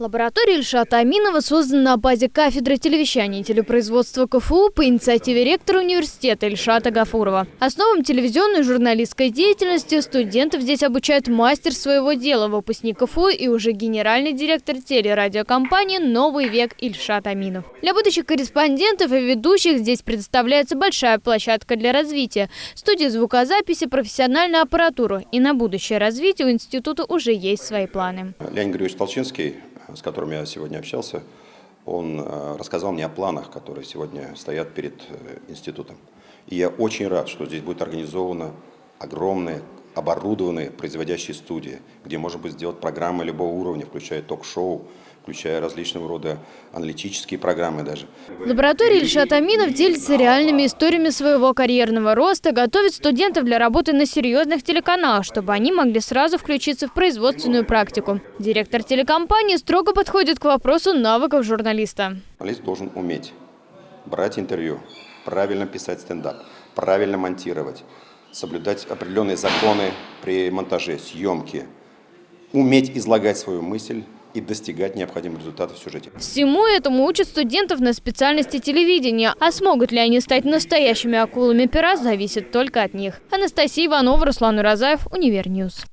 Лаборатория Ильшата Аминова создана на базе кафедры телевещания и телепроизводства КФУ по инициативе ректора университета Ильшата Гафурова. Основам телевизионной и журналистской деятельности студентов здесь обучает мастер своего дела, выпускник КФУ и уже генеральный директор телерадиокомпании «Новый век» Ильшат Аминов. Для будущих корреспондентов и ведущих здесь предоставляется большая площадка для развития, студия звукозаписи, профессиональная аппаратура. И на будущее развитие у института уже есть свои планы. Леонид Григорьевич Толчинский с которым я сегодня общался, он э, рассказал мне о планах, которые сегодня стоят перед э, институтом. И я очень рад, что здесь будет организована огромная оборудованные производящие студии, где можно будет сделать программы любого уровня, включая ток-шоу, включая различного рода аналитические программы даже. Лаборатория Ильшат Аминов делится реальными историями своего карьерного роста, готовит студентов для работы на серьезных телеканалах, чтобы они могли сразу включиться в производственную практику. Директор телекомпании строго подходит к вопросу навыков журналиста. Журналист должен уметь брать интервью, правильно писать стендап, правильно монтировать, соблюдать определенные законы при монтаже, съемке, уметь излагать свою мысль, и достигать необходимых результатов в сюжете. Всему этому учат студентов на специальности телевидения. А смогут ли они стать настоящими акулами пера, зависит только от них. Анастасия Иванова, Руслан Уразаев, Univer News.